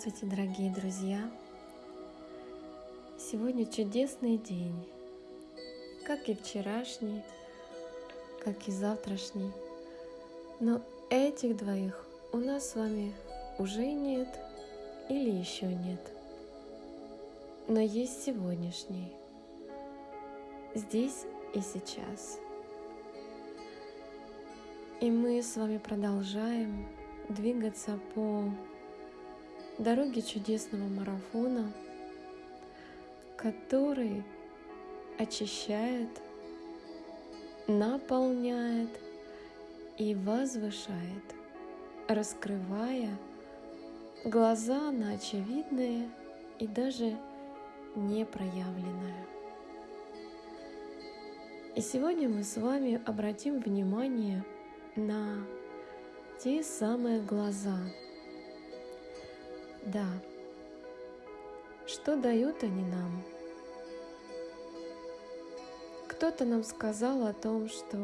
Здравствуйте, дорогие друзья! Сегодня чудесный день, как и вчерашний, как и завтрашний. Но этих двоих у нас с вами уже нет или еще нет. Но есть сегодняшний, здесь и сейчас. И мы с вами продолжаем двигаться по дороге чудесного марафона, который очищает, наполняет и возвышает, раскрывая глаза на очевидное и даже непроявленное. И сегодня мы с вами обратим внимание на те самые глаза – да. Что дают они нам? Кто-то нам сказал о том, что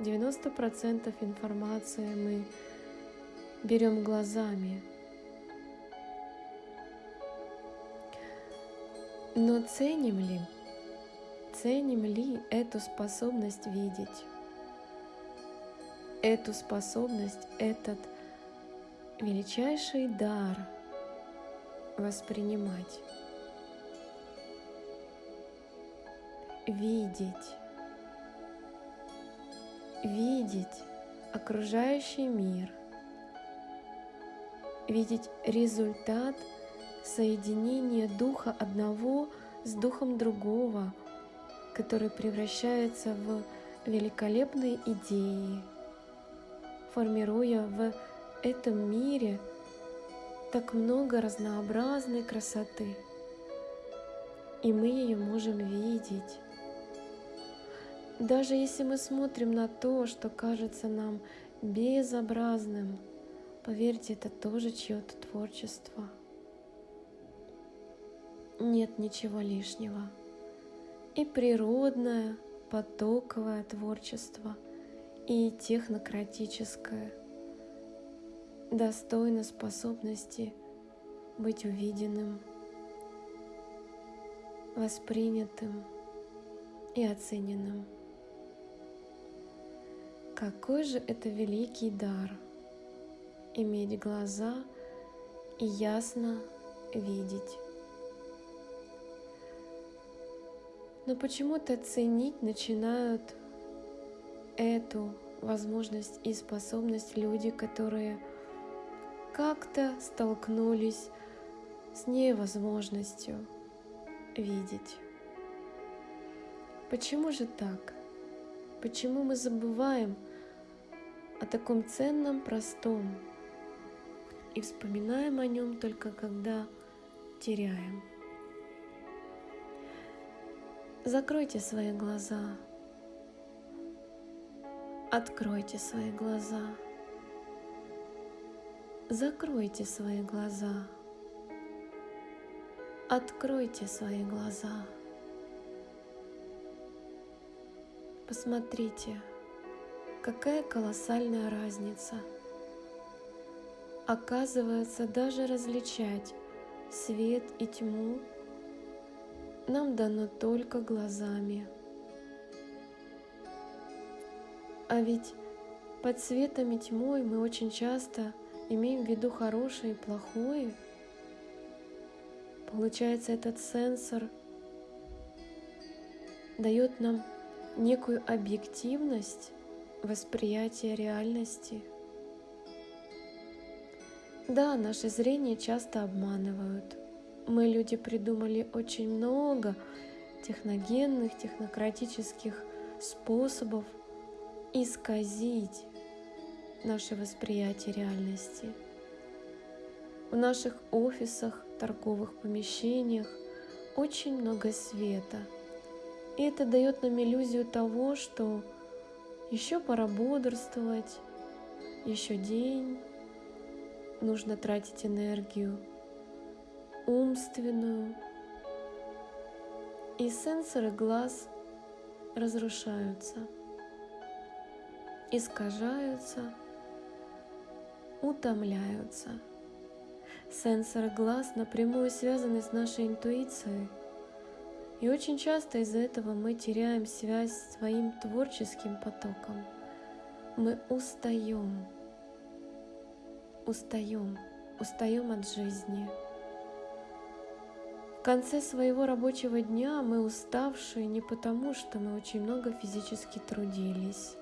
90% информации мы берем глазами. Но ценим ли, ценим ли эту способность видеть? Эту способность, этот величайший дар воспринимать, видеть, видеть окружающий мир, видеть результат соединения духа одного с духом другого, который превращается в великолепные идеи, формируя в этом мире так много разнообразной красоты, и мы ее можем видеть. Даже если мы смотрим на то, что кажется нам безобразным, поверьте, это тоже чье-то творчество. Нет ничего лишнего. И природное, потоковое творчество, и технократическое – достойно способности быть увиденным, воспринятым и оцененным. Какой же это великий дар — иметь глаза и ясно видеть. Но почему-то ценить начинают эту возможность и способность люди, которые — как-то столкнулись с невозможностью видеть. Почему же так? Почему мы забываем о таком ценном, простом и вспоминаем о нем только когда теряем? Закройте свои глаза, откройте свои глаза. Закройте свои глаза. Откройте свои глаза. Посмотрите, какая колоссальная разница. Оказывается, даже различать свет и тьму нам дано только глазами. А ведь под светом и тьмой мы очень часто – имеем в виду хорошее и плохое, получается этот сенсор дает нам некую объективность восприятия реальности. Да, наше зрение часто обманывают. Мы, люди, придумали очень много техногенных, технократических способов исказить наше восприятие реальности. В наших офисах, торговых помещениях очень много света. И это дает нам иллюзию того, что еще пора бодрствовать, еще день, нужно тратить энергию умственную. И сенсоры глаз разрушаются, искажаются – утомляются. Сенсоры глаз напрямую связаны с нашей интуицией. И очень часто из-за этого мы теряем связь с своим творческим потоком. Мы устаем, устаем, устаем от жизни. В конце своего рабочего дня мы уставшие не потому, что мы очень много физически трудились,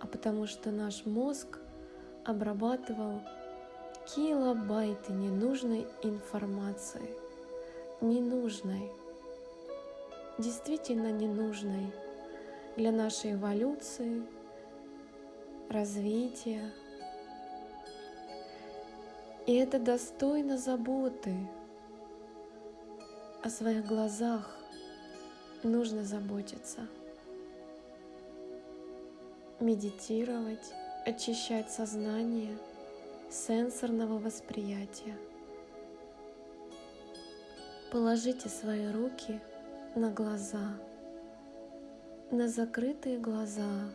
а потому что наш мозг обрабатывал килобайты ненужной информации, ненужной, действительно ненужной для нашей эволюции, развития. И это достойно заботы. О своих глазах нужно заботиться. Медитировать, очищать сознание – сенсорного восприятия. Положите свои руки на глаза, на закрытые глаза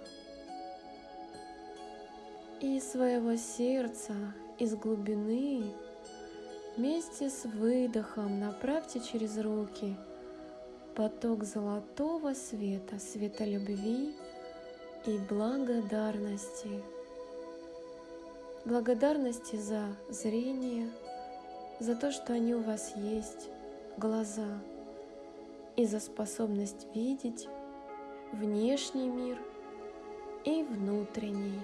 и своего сердца из глубины вместе с выдохом направьте через руки поток золотого света, света любви и благодарности – благодарности за зрение, за то, что они у вас есть, глаза, и за способность видеть внешний мир и внутренний.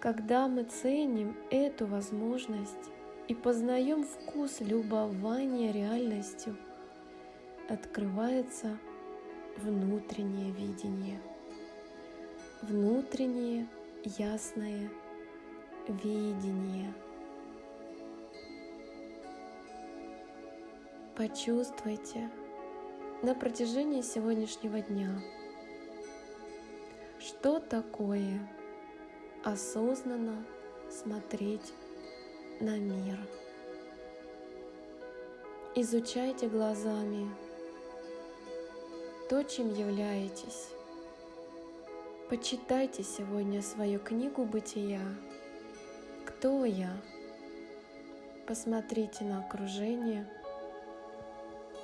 Когда мы ценим эту возможность и познаем вкус любования реальностью, открывается внутреннее видение, внутреннее ясное видение. Почувствуйте на протяжении сегодняшнего дня, что такое осознанно смотреть на мир. Изучайте глазами то, чем являетесь. Почитайте сегодня свою книгу бытия. Кто я? Посмотрите на окружение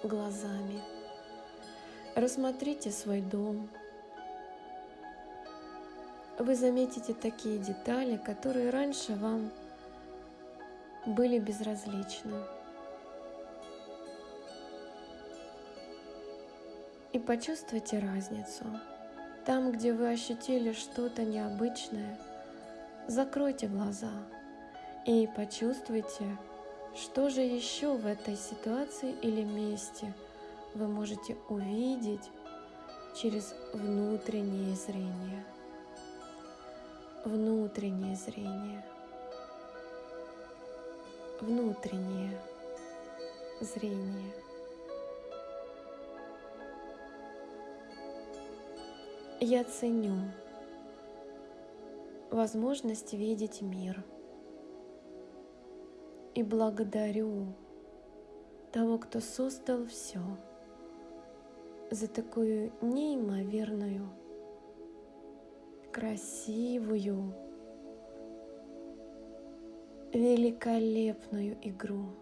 глазами. Рассмотрите свой дом. Вы заметите такие детали, которые раньше вам были безразличны. И почувствуйте разницу. Там, где вы ощутили что-то необычное, закройте глаза и почувствуйте, что же еще в этой ситуации или месте вы можете увидеть через внутреннее зрение. Внутреннее зрение. Внутреннее зрение. Я ценю возможность видеть мир и благодарю того, кто создал все за такую неимоверную, красивую, великолепную игру.